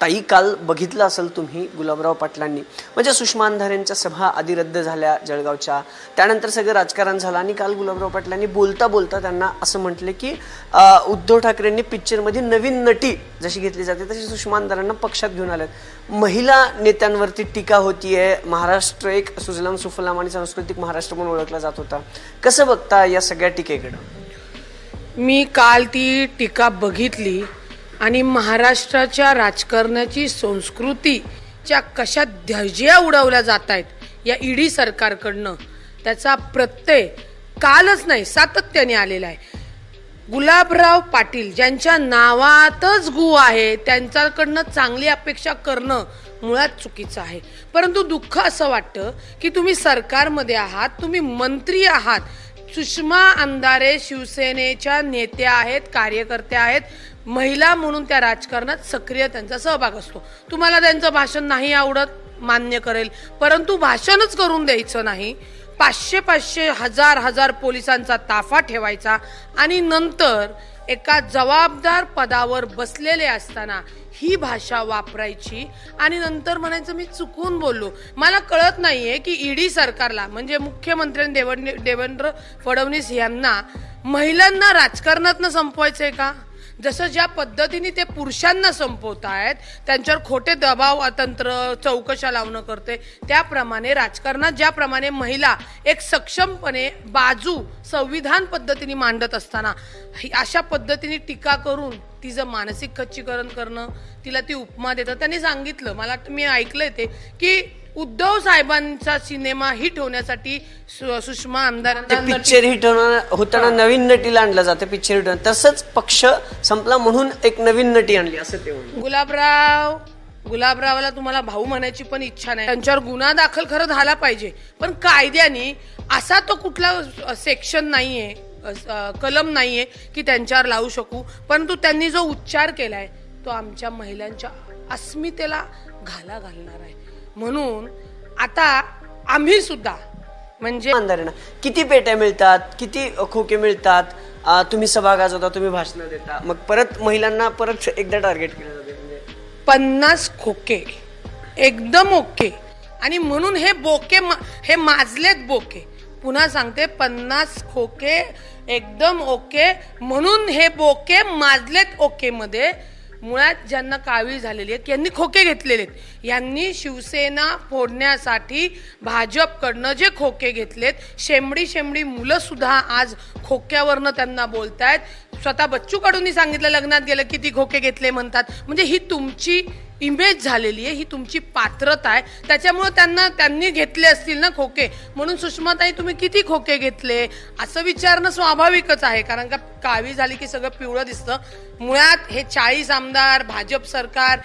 تعی کا گلابراؤ پاٹل ساحار سبھا آدھی رد جڑگاؤں سا کرن گلابراؤ پاٹل بولتا بولتا کہ ادھو ٹھاکر پکچر مدد نو نٹی جی گیت لیشم ادارہ پکات مہیلا نت ہے مہاراشٹر ایک سجلام سفلام سنسکتک مہاراشٹر جاتا کس بگتا سیاک تھی ٹیکا بگی مہاراشٹر دجیا اڑا ارکار کن پرتھ نہیں ساتھ گلابرا پیٹل جنگات چانگلی اپیشا کرنا مر چی ہے پرت دکھ تمہیں سرکار مدے آپ منتری آحات شہ سکری سہو تاشن نہیں آڑت مانیہ کرے پرتوشن کر تافا نام پور بستا ہر بھاشا وپر نی چکن بولو مجھے کھت نہیں ہے کہ ارکان دیوند مہیلا راج کر جس جدتی سمپوتا ہے کھوٹے دباؤ تنر چوکشا لو کرتے راجک جیپرملہ ایک سکمپنے بازو سندھان پدھتی مانڈت استنا اشا پدتی ٹیک کرانسک خچی کرن کرپما دیتا سم اکلے کہ سینےم ہو سما پکر ہوتا نو نٹی پکچر ایک نو نٹی گا گلاب روپیے گنہ داخل خر آٹ سیکشن نہیں ہے کلم نہیں ہے کہمتہ پوکے ایک دم اوکے بوکے پن سو کے جی خوکے گی شیوسنا فوڑیا کڑھے جے خوکے گی شیمڑی شےمدا آج کھوکیاں بولتا ہے بچوں کڑونی سنگل لگنات گیل کتنی خوکے گی تم کی امجائے پاترتا ہے سماتھ سوا کے کا سیوڑ دس می چایس آمدار بھاجپ سرکار